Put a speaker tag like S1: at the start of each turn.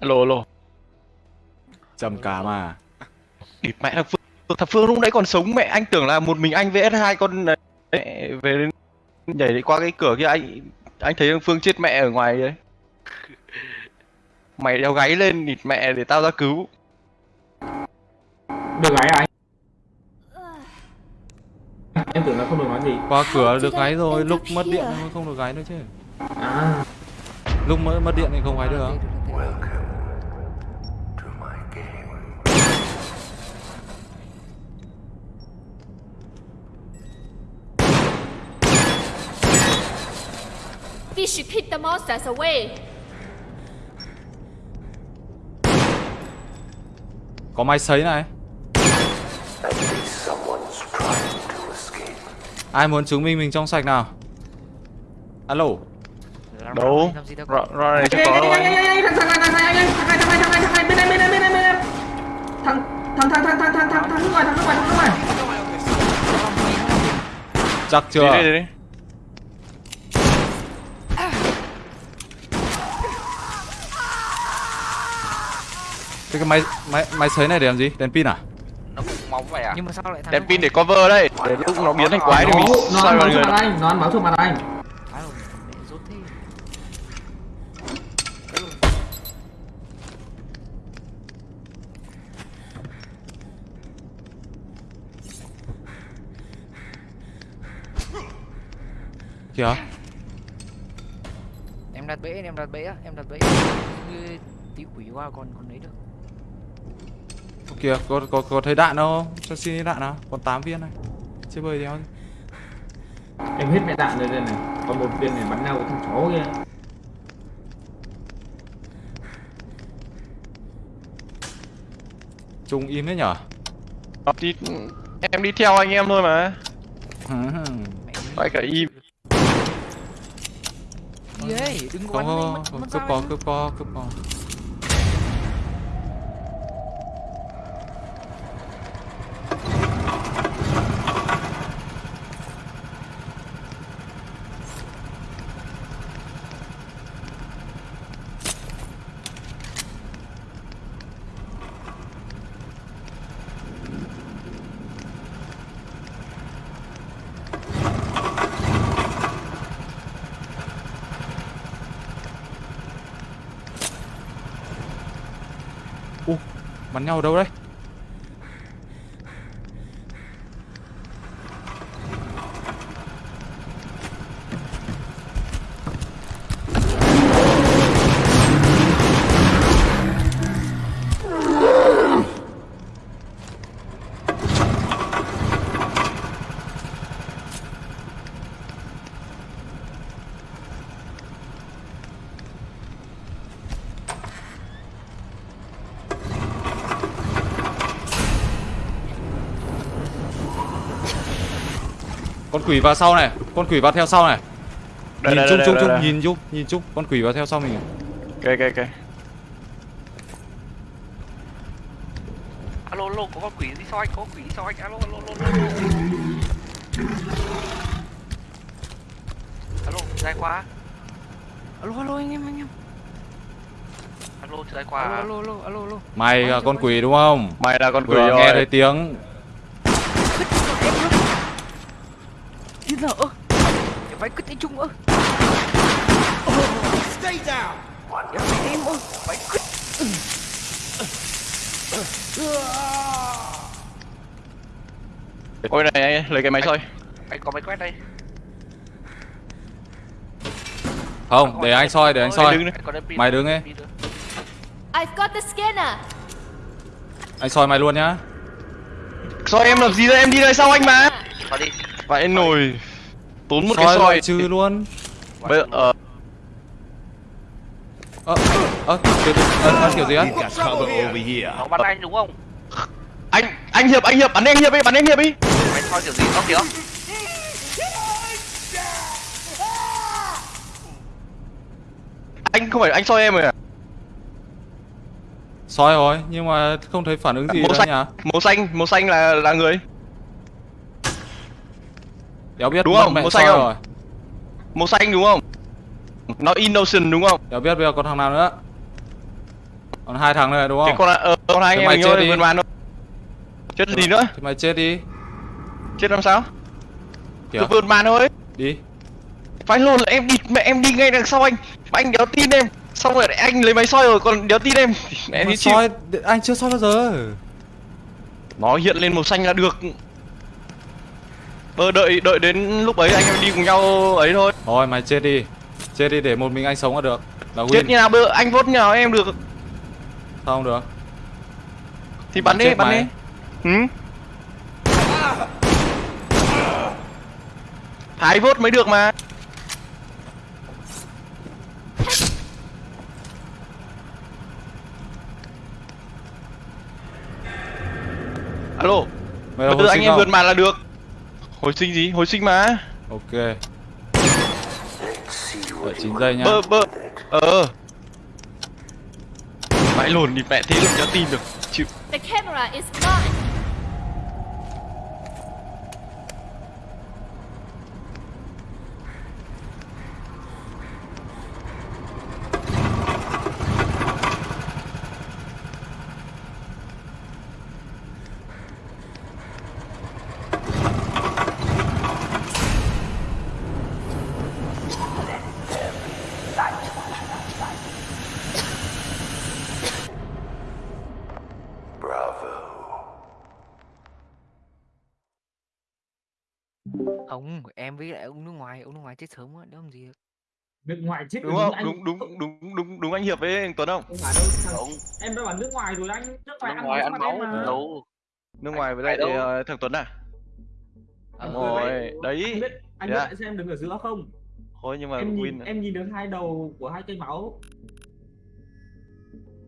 S1: alo alo
S2: Trầm cả mà
S1: địt mẹ thằng phương thằng phương lúc nãy còn sống mẹ anh tưởng là một mình anh vs hai con đấy về đến nhảy đi qua cái cửa kia anh anh thấy thằng phương chết mẹ ở ngoài đấy. Mày đeo gáy lên địt mẹ để tao ra cứu.
S3: Được gái à anh? Em tưởng là không được nói gì.
S2: Qua cửa được gáy rồi, lúc mất điện thì không được gáy nữa chứ.
S3: À.
S2: Lúc mất, mất điện thì không gáy được
S4: We should keep the monsters away.
S2: Có máy sấy này Ai muốn chứng minh mình trong sạch nào Alo
S1: đâu rõ rõ này chưa có đâu anh
S3: Thằng thằng thằng thằng thằng thằng thằng thằng thằng thằng bên đây bên đây bên đây bên đây Thằng thằng thằng thằng thằng thằng thằng thằng nước ngoài thằng nước ngoài thằng nước ngoài
S2: Chắc chưa
S1: đi đi đi
S2: Thế cái máy máy máy sấy này để làm gì? Đèn pin à?
S5: nó cũng móng vậy à?
S6: Nhưng mà sao lại thằng
S1: đèn pin để cover đây để lúc nó biến thành quái thì mình
S3: Nó
S1: xoay
S3: ăn
S1: vào người
S3: nó ăn máu trước mặt anh.
S6: Thái rồi mẹ rốt thế.
S2: Kìa.
S6: Em đặt bẫy em đặt bẫy á em đặt bẫy. Như tí quỷ qua còn còn lấy được
S2: Kìa có, có, có thấy đạn đâu? Không? Cho xin đạn nào? Còn 8 viên này. Chơi bơi đéo
S3: Em hết mẹ đạn rồi đây này. Còn một viên này bắn nhau với thằng chó kia.
S2: Trung im hết nhở?
S1: Đi em đi theo anh em thôi mà.
S6: Mẹ
S1: phải cả im.
S6: Ấy? Đừng có
S2: Cướp
S6: em.
S2: cướp có cướp có Bắn nhau ở đâu đấy. Con quỷ vào sau này. Con quỷ vào theo sau này.
S1: Đây,
S2: Nhìn
S1: đây,
S2: chung
S1: đây,
S2: chung
S1: đây,
S2: chung
S1: đây.
S2: Nhìn chung Nhìn chung Con quỷ vào theo sau mình.
S1: Ok ok ok.
S5: Alo alo có con quỷ đi sau anh? Có quỷ đi sau anh? Alo alo alo alo alo dài quá.
S6: Alo alo anh em anh em.
S5: Alo dài quá.
S6: Alo alo alo alo
S2: Mày là con quỷ đúng không?
S1: Mày là con quỷ
S2: Vừa
S1: rồi.
S2: nghe thấy tiếng
S6: lợ em phải cứt anh trung ơ. Stay down. Em phải em ơ phải cứt
S1: ôi này anh, lấy cái máy soi.
S5: anh có máy quét đây.
S2: Không để anh soi để anh soi.
S1: Đi.
S2: Mày đứng
S5: nữa.
S4: I've got the scanner.
S2: Anh soi mày luôn nhá.
S1: Soi em làm gì đấy em đi đây sau anh mà?
S5: Vào đi.
S1: Vậy nồi tốn một cái
S2: Soi
S1: soi.
S2: loại trừ luôn.
S1: Bây giờ ờ,
S2: Ơ Ơ kiểu gì? Ơ kiểu gì á?
S5: Nó bắn anh đúng không?
S1: Anh anh hiệp anh hiệp bắn anh hiệp đi bắn anh hiệp đi.
S5: Mày soi kiểu gì? Nó kìa.
S1: Anh không phải anh soi em rồi à?
S2: Soi rồi Nhưng mà không thấy phản ứng gì
S1: màu xanh
S2: nhỉ?
S1: màu xanh màu xanh là là người
S2: Đéo biết
S1: Đúng không? Màu xanh không?
S2: rồi
S1: màu xanh đúng không nó innocent đúng không
S2: Đéo biết bây giờ còn thằng nào nữa Còn hai thằng này đúng không?
S1: con ờ, con hai
S2: Thế
S1: anh em
S2: chết đi.
S1: bàn thôi. Chết gì nữa?
S2: Thì mày chết đi.
S1: Chết làm sao?
S2: Kiểu
S1: Cứ vườn bàn thôi.
S2: đi.
S1: Phải luôn là em đi mẹ em đi ngay đằng sau anh. Mà anh đéo tin em. Xong rồi anh lấy máy soi rồi còn đéo tin em. Mẹ đi chịu.
S2: soi anh chưa soi bao giờ.
S1: Nó hiện lên màu xanh là được. Bơ đợi đợi đến lúc ấy anh em đi cùng nhau ấy thôi.
S2: Thôi mày chết đi. Chết đi để một mình anh sống là được. Là
S1: Chết như nào bơ anh vote như nào em được.
S2: Sao không được?
S1: Thì bắn đi, bắn
S2: mày.
S1: đi. Ừ. Thái vote mới được mà. Alo, từ
S2: hồi
S1: anh em vượt màn là được. Hồi sinh gì? Hồi sinh mà.
S2: Ok. Đợi 9 giây nhá.
S1: Bơ bơ. Ờ. Vãi lồn đi mẹ thế được cho tin được. Chịu.
S4: The camera is mine.
S6: ông em với lại ông nước ngoài ông nước ngoài chết sớm quá đâu làm gì được
S3: nước ngoài chết
S1: Đúng không?
S3: anh-
S1: Đúng đúng đúng đúng đúng anh Hiệp với anh Tuấn không?
S3: không phải đâu thằng-
S5: Đúng.
S3: em đã bảo nước ngoài rồi anh nước ngoài
S5: Nước
S3: ăn
S5: ngoài
S3: máu
S5: ăn
S3: em
S5: máu.
S3: mà.
S5: Đâu.
S1: Nước ngoài với lại
S5: đâu.
S1: ờ, thằng Tuấn à?
S6: Ờ,
S1: Đúng rồi,
S3: anh
S1: đấy.
S3: biết anh biết
S1: à?
S3: tại sao em đứng ở giữa không
S1: Thôi nhưng mà
S3: em nhìn
S1: win
S3: em nhìn được hai đầu của hai cây máu